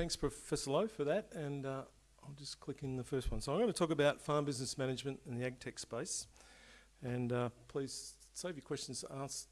Thanks, Professor Lowe, for that. And uh, I'll just click in the first one. So I'm going to talk about farm business management in the ag tech space. And uh, please save your questions asked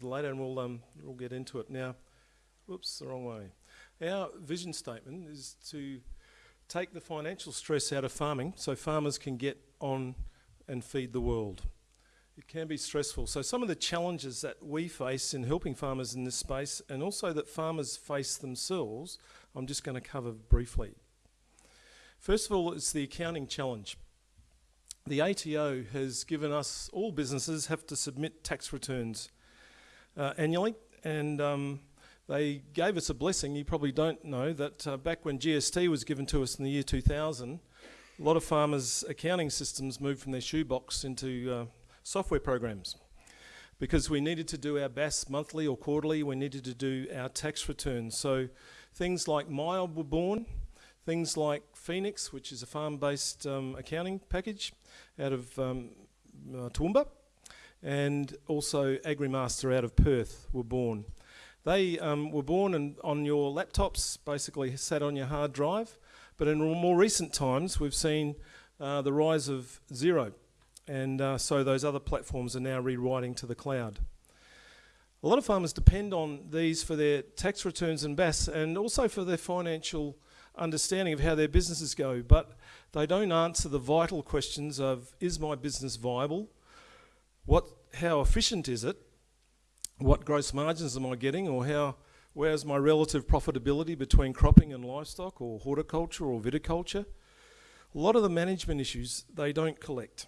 later and we'll, um, we'll get into it. Now, whoops, the wrong way. Our vision statement is to take the financial stress out of farming so farmers can get on and feed the world. It can be stressful. So some of the challenges that we face in helping farmers in this space and also that farmers face themselves, I'm just going to cover briefly. First of all, it's the accounting challenge. The ATO has given us, all businesses have to submit tax returns uh, annually and um, they gave us a blessing. You probably don't know that uh, back when GST was given to us in the year 2000, a lot of farmers' accounting systems moved from their shoebox into uh, software programs because we needed to do our BAS monthly or quarterly, we needed to do our tax returns. So things like MYOB were born, things like Phoenix, which is a farm-based um, accounting package out of um, uh, Toowoomba, and also AgriMaster out of Perth were born. They um, were born and on your laptops, basically sat on your hard drive, but in more recent times we've seen uh, the rise of Xero, and uh, so those other platforms are now rewriting to the cloud. A lot of farmers depend on these for their tax returns and BAS and also for their financial understanding of how their businesses go, but they don't answer the vital questions of, is my business viable? What, how efficient is it? What gross margins am I getting or how, where's my relative profitability between cropping and livestock or horticulture or viticulture? A lot of the management issues they don't collect.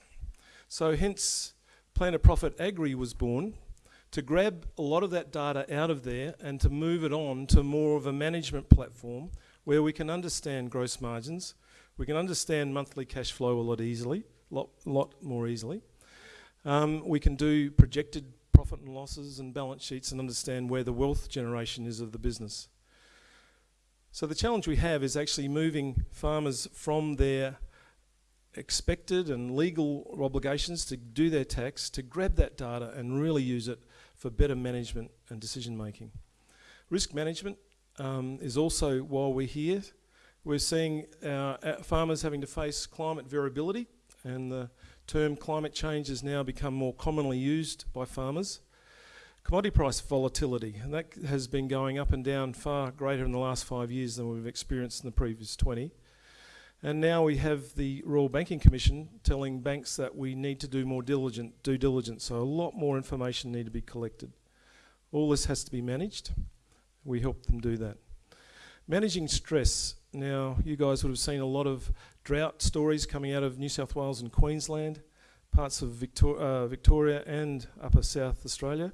So hence Plan to Profit Agri was born to grab a lot of that data out of there and to move it on to more of a management platform where we can understand gross margins, we can understand monthly cash flow a lot easily, lot, lot more easily. Um, we can do projected profit and losses and balance sheets and understand where the wealth generation is of the business. So the challenge we have is actually moving farmers from their expected and legal obligations to do their tax, to grab that data and really use it for better management and decision making. Risk management um, is also, while we're here, we're seeing our, our farmers having to face climate variability and the term climate change has now become more commonly used by farmers. Commodity price volatility, and that has been going up and down far greater in the last five years than we've experienced in the previous 20. And now we have the Royal Banking Commission telling banks that we need to do more diligent due diligence, so a lot more information need to be collected. All this has to be managed. We help them do that. Managing stress. Now, you guys would have seen a lot of drought stories coming out of New South Wales and Queensland, parts of Victor uh, Victoria and upper South Australia.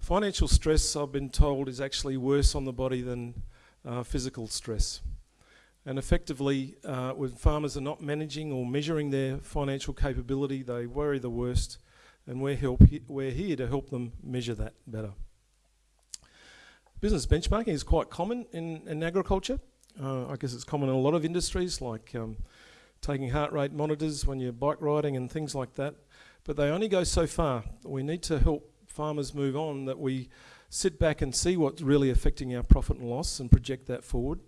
Financial stress, I've been told, is actually worse on the body than uh, physical stress. And effectively, uh, when farmers are not managing or measuring their financial capability, they worry the worst, and we're, help he we're here to help them measure that better. Business benchmarking is quite common in, in agriculture. Uh, I guess it's common in a lot of industries, like um, taking heart rate monitors when you're bike riding and things like that. But they only go so far. We need to help farmers move on, that we sit back and see what's really affecting our profit and loss and project that forward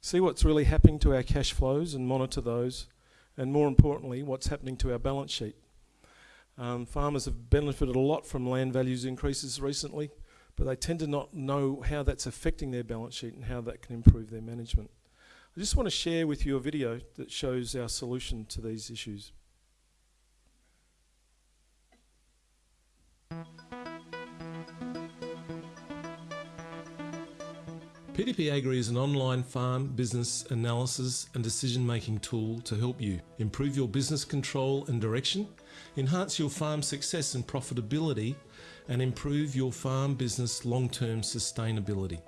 see what's really happening to our cash flows and monitor those, and more importantly, what's happening to our balance sheet. Um, farmers have benefited a lot from land values increases recently, but they tend to not know how that's affecting their balance sheet and how that can improve their management. I just want to share with you a video that shows our solution to these issues. P2P Agri is an online farm business analysis and decision making tool to help you improve your business control and direction, enhance your farm success and profitability, and improve your farm business long term sustainability.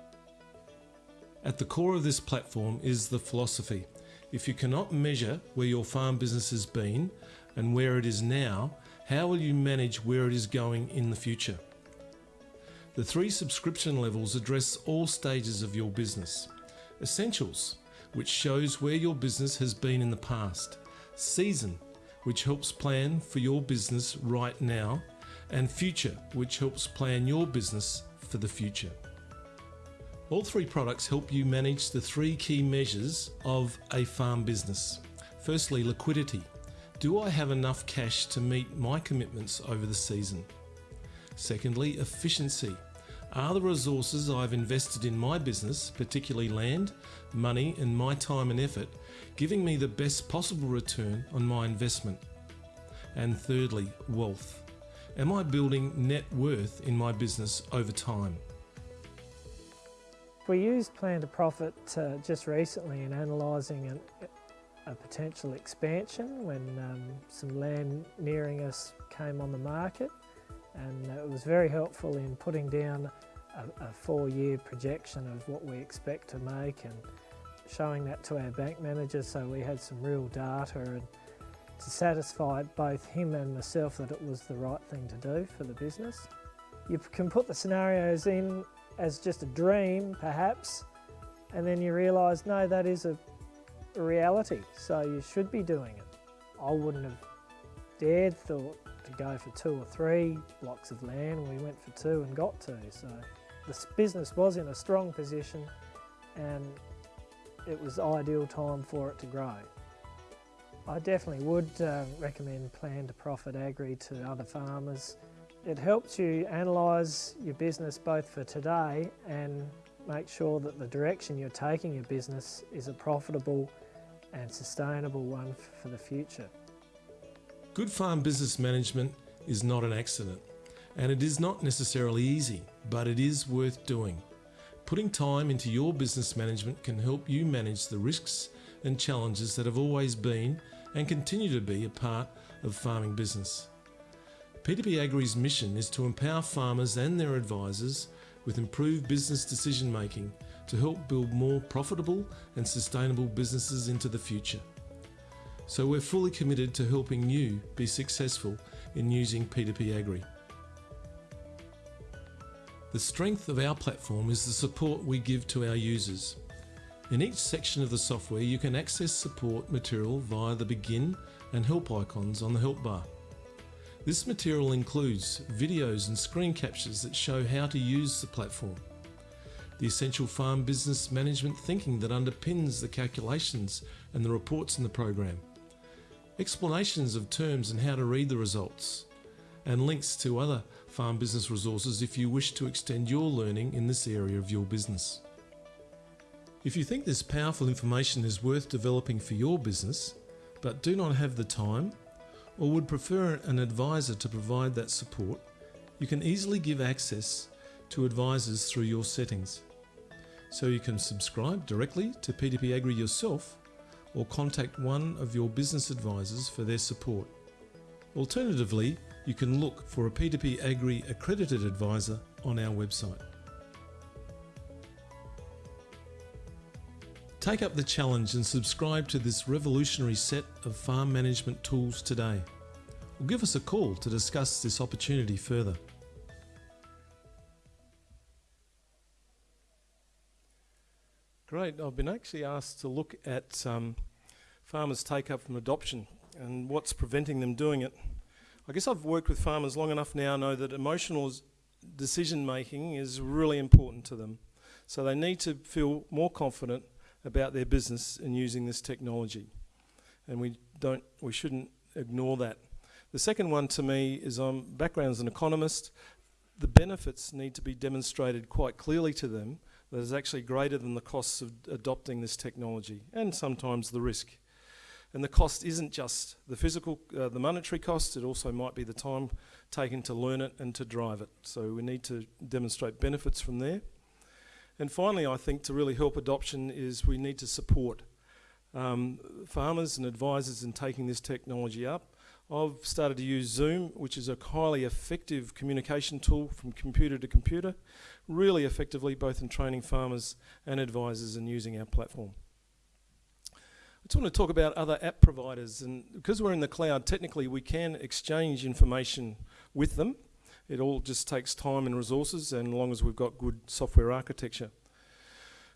At the core of this platform is the philosophy if you cannot measure where your farm business has been and where it is now, how will you manage where it is going in the future? The three subscription levels address all stages of your business. Essentials, which shows where your business has been in the past. Season, which helps plan for your business right now. And Future, which helps plan your business for the future. All three products help you manage the three key measures of a farm business. Firstly, liquidity. Do I have enough cash to meet my commitments over the season? Secondly, efficiency. Are the resources I've invested in my business, particularly land, money, and my time and effort, giving me the best possible return on my investment? And thirdly, wealth. Am I building net worth in my business over time? We used Plan to Profit uh, just recently in analysing a potential expansion when um, some land nearing us came on the market and it was very helpful in putting down a, a four-year projection of what we expect to make and showing that to our bank manager so we had some real data and to satisfy both him and myself that it was the right thing to do for the business. You can put the scenarios in as just a dream, perhaps, and then you realise, no, that is a, reality, so you should be doing it. I wouldn't have dared thought to go for two or three blocks of land. We went for two and got two. So the business was in a strong position and it was ideal time for it to grow. I definitely would uh, recommend Plan to Profit Agri to other farmers. It helps you analyse your business both for today and make sure that the direction you're taking your business is a profitable and sustainable one for the future. Good farm business management is not an accident and it is not necessarily easy, but it is worth doing. Putting time into your business management can help you manage the risks and challenges that have always been and continue to be a part of farming business. P2P Agri's mission is to empower farmers and their advisors with improved business decision making to help build more profitable and sustainable businesses into the future. So we're fully committed to helping you be successful in using P2P Agri. The strength of our platform is the support we give to our users. In each section of the software you can access support material via the begin and help icons on the help bar. This material includes videos and screen captures that show how to use the platform, the essential farm business management thinking that underpins the calculations and the reports in the program, explanations of terms and how to read the results, and links to other farm business resources if you wish to extend your learning in this area of your business. If you think this powerful information is worth developing for your business, but do not have the time, or would prefer an advisor to provide that support, you can easily give access to advisors through your settings. So you can subscribe directly to P2P Agri yourself or contact one of your business advisors for their support. Alternatively, you can look for a P2P Agri accredited advisor on our website. Take up the challenge and subscribe to this revolutionary set of farm management tools today. Or give us a call to discuss this opportunity further. Great, I've been actually asked to look at um, farmers' take up from adoption and what's preventing them doing it. I guess I've worked with farmers long enough now know that emotional decision making is really important to them. So they need to feel more confident about their business in using this technology. And we don't, we shouldn't ignore that. The second one to me is I'm background as an economist. The benefits need to be demonstrated quite clearly to them that is actually greater than the costs of adopting this technology and sometimes the risk. And the cost isn't just the physical, uh, the monetary cost, it also might be the time taken to learn it and to drive it. So we need to demonstrate benefits from there. And finally, I think to really help adoption is we need to support um, farmers and advisors in taking this technology up. I've started to use Zoom, which is a highly effective communication tool from computer to computer, really effectively both in training farmers and advisors and using our platform. I just want to talk about other app providers and because we're in the cloud, technically we can exchange information with them. It all just takes time and resources and as long as we've got good software architecture.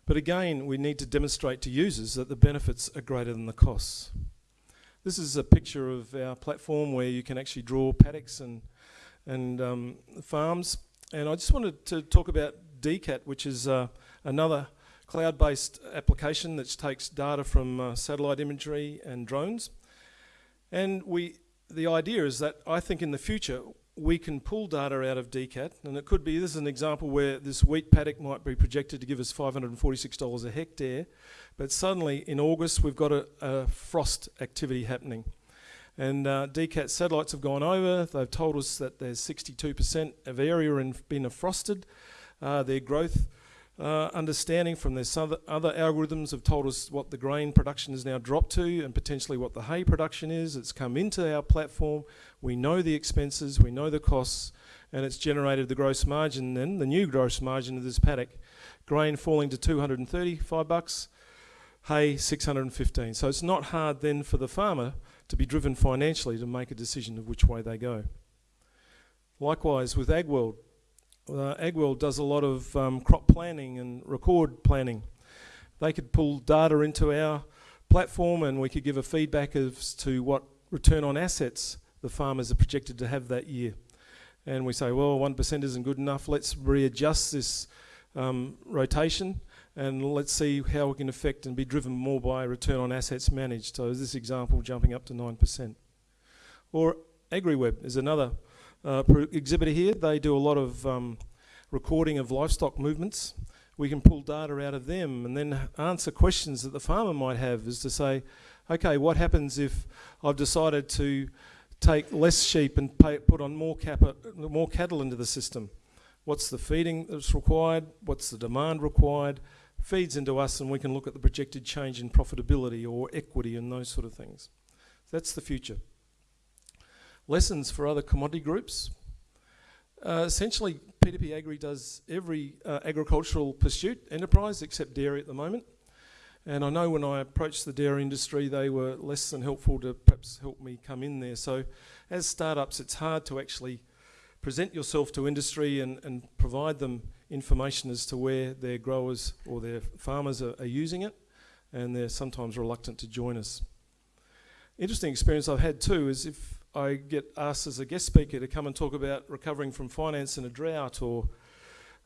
But again, we need to demonstrate to users that the benefits are greater than the costs. This is a picture of our platform where you can actually draw paddocks and, and um, farms. And I just wanted to talk about DCAT, which is uh, another cloud-based application that takes data from uh, satellite imagery and drones. And we, the idea is that I think in the future we can pull data out of DCAT, and it could be this is an example where this wheat paddock might be projected to give us $546 a hectare, but suddenly in August we've got a, a frost activity happening. And uh, DCAT satellites have gone over, they've told us that there's 62% of area in, been frosted. Uh, their growth uh, understanding from their other, other algorithms have told us what the grain production has now dropped to and potentially what the hay production is. It's come into our platform. We know the expenses, we know the costs, and it's generated the gross margin then, the new gross margin of this paddock. Grain falling to 235 bucks, hay 615. So it's not hard then for the farmer to be driven financially to make a decision of which way they go. Likewise with AgWorld, uh, AgWorld does a lot of um, crop planning and record planning. They could pull data into our platform and we could give a feedback as to what return on assets the farmers are projected to have that year. And we say, well, 1% isn't good enough, let's readjust this um, rotation and let's see how we can affect and be driven more by return on assets managed. So this example jumping up to 9%. Or AgriWebb is another uh, exhibitor here. They do a lot of um, recording of livestock movements. We can pull data out of them and then answer questions that the farmer might have is to say, okay, what happens if I've decided to take less sheep and pay, put on more, more cattle into the system? What's the feeding that's required? What's the demand required? Feeds into us and we can look at the projected change in profitability or equity and those sort of things. That's the future. Lessons for other commodity groups. Uh, essentially, P2P Agri does every uh, agricultural pursuit enterprise except dairy at the moment. And I know when I approached the dairy industry, they were less than helpful to perhaps help me come in there. So as startups, it's hard to actually present yourself to industry and, and provide them information as to where their growers or their farmers are, are using it. And they're sometimes reluctant to join us. Interesting experience I've had too is if I get asked as a guest speaker to come and talk about recovering from finance in a drought or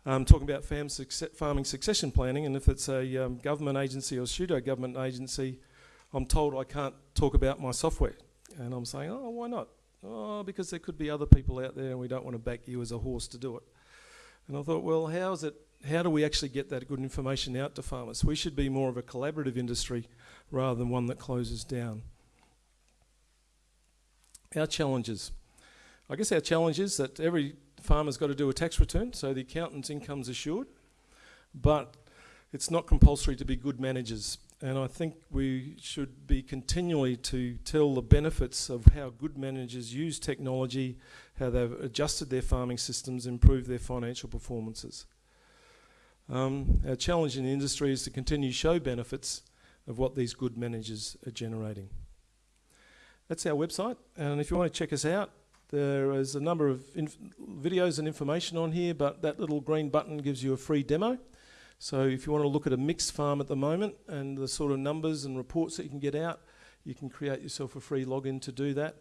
um, talking about farm success farming succession planning. And if it's a um, government agency or pseudo government agency, I'm told I can't talk about my software. And I'm saying, oh, why not? Oh, because there could be other people out there and we don't want to back you as a horse to do it. And I thought, well, how is it? How do we actually get that good information out to farmers? We should be more of a collaborative industry rather than one that closes down our challenges. I guess our challenge is that every farmer's got to do a tax return, so the accountant's income's assured, but it's not compulsory to be good managers. And I think we should be continually to tell the benefits of how good managers use technology, how they've adjusted their farming systems, improved their financial performances. Um, our challenge in the industry is to continue to show benefits of what these good managers are generating. That's our website, and if you want to check us out, there is a number of videos and information on here, but that little green button gives you a free demo. So if you want to look at a mixed farm at the moment and the sort of numbers and reports that you can get out, you can create yourself a free login to do that.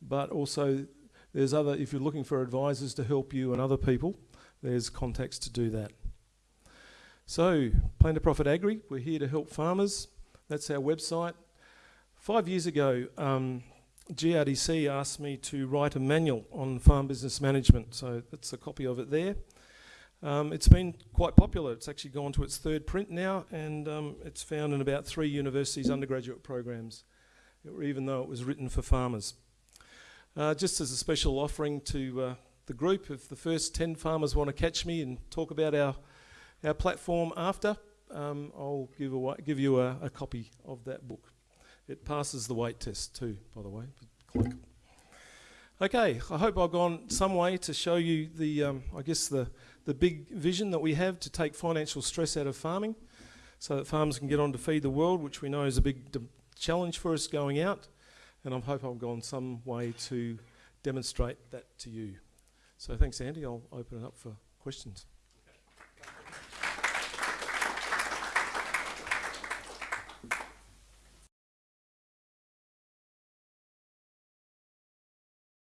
But also, there's other, if you're looking for advisors to help you and other people, there's contacts to do that. So, Plan to Profit Agri, we're here to help farmers. That's our website. Five years ago, um, GRDC asked me to write a manual on farm business management, so that's a copy of it there. Um, it's been quite popular. It's actually gone to its third print now, and um, it's found in about three universities' undergraduate programs, even though it was written for farmers. Uh, just as a special offering to uh, the group, if the first 10 farmers want to catch me and talk about our, our platform after, um, I'll give, away, give you a, a copy of that book. It passes the weight test too, by the way. Okay, I hope I've gone some way to show you the, um, I guess, the, the big vision that we have to take financial stress out of farming so that farmers can get on to feed the world, which we know is a big challenge for us going out. And I hope I've gone some way to demonstrate that to you. So thanks, Andy. I'll open it up for questions.